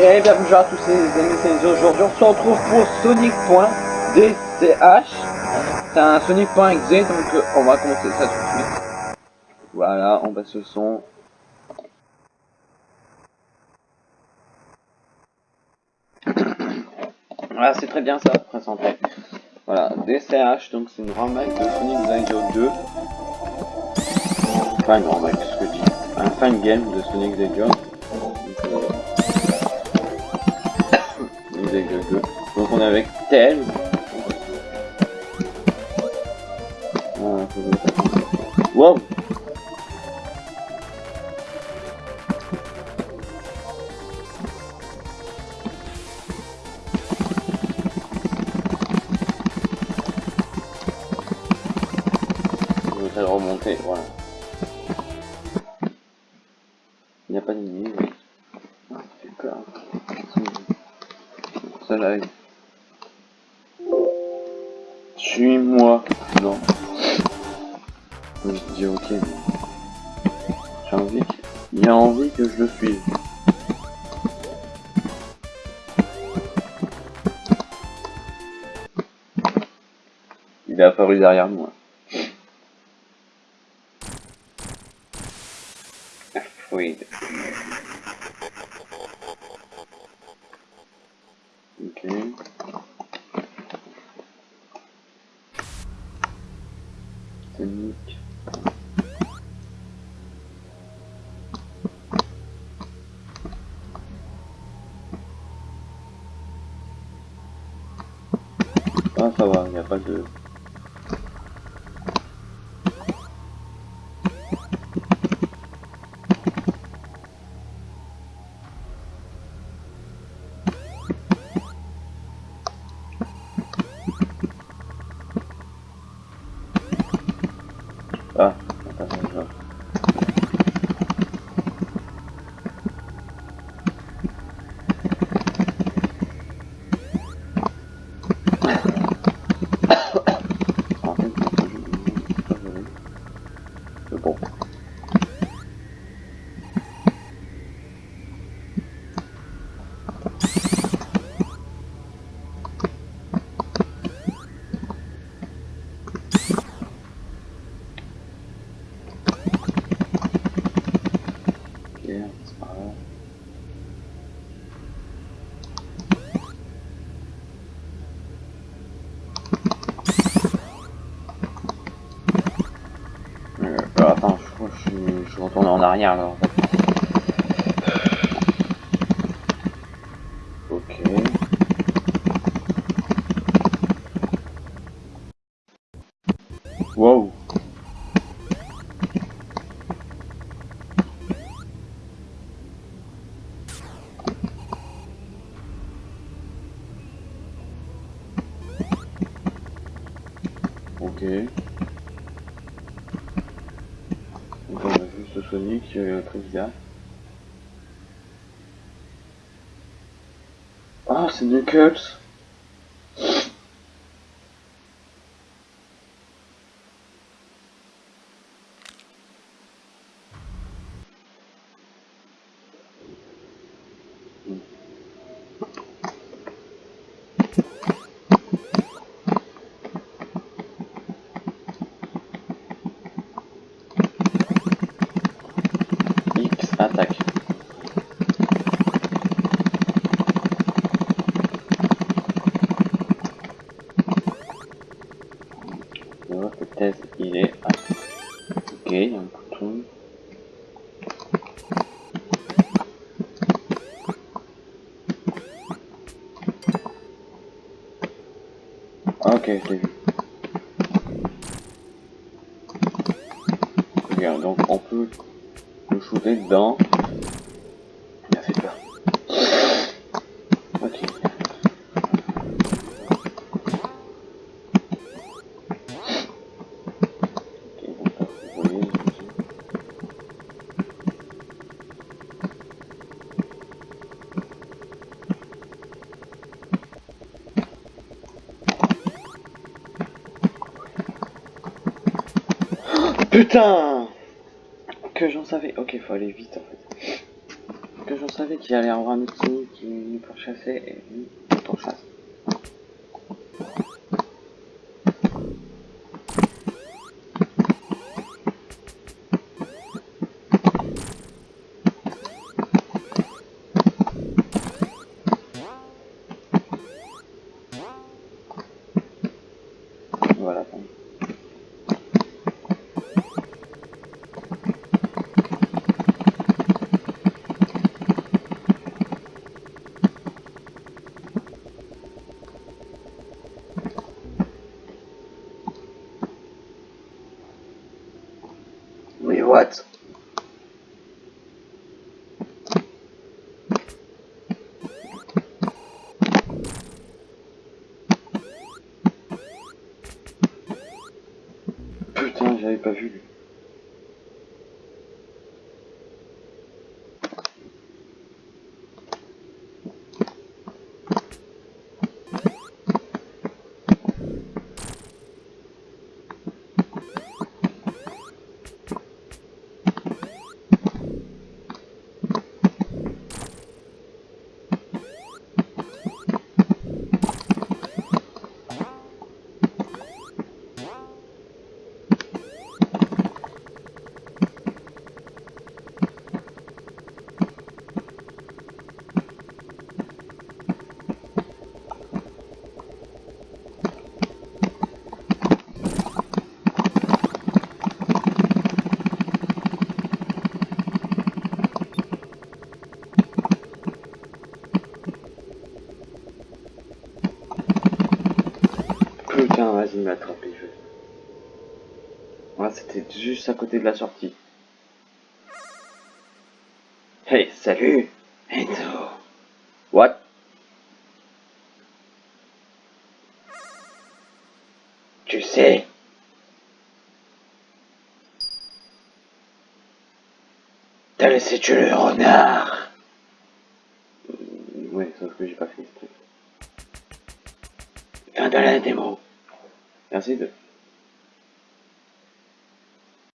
Et bienvenue à tous ces amis c'est aujourd'hui. On se retrouve pour Sonic.dch C'est un Sonic.exe donc euh, on va commencer ça tout de suite. Voilà on passe le son. Voilà c'est très bien ça présenté Voilà DCH donc c'est une remake de Sonic the 2 Enfin une remake ce que je dis. Un fan game de Sonic Hedgehog Donc on est avec Tel. Wow Je vais remonter, voilà. Il n'y a pas d'ennemi, oui. Suis-moi. Non. Je dis ok. J'ai envie que... Il a envie que je le suive. Il est apparu derrière moi. Oui. Ah ça va, il n'y a pas de... Ah, attends, Ok. Wow. Ok. Sonic, euh, Trivia. Ah, c'est attaque. peut-être il est... Ah. Ok, il y a un bouton. Ok, je l'ai vu. Regarde, donc on peut le shooter dedans. Putain que j'en savais. Ok, faut aller vite en fait. que je savais qu'il allait avoir un petit qui nous pourchassait et lui, il pourchasse. Voilà. bon. Putain, j'avais pas vu. lui. Putain, vas-y, il m'a attrapé. Je... Voilà, c'était juste à côté de la sortie. Hey, salut Enzo What? Tu sais T'as laissé tuer le renard Ouais, sauf que j'ai pas fait ce truc. Fin de la démo. Merci de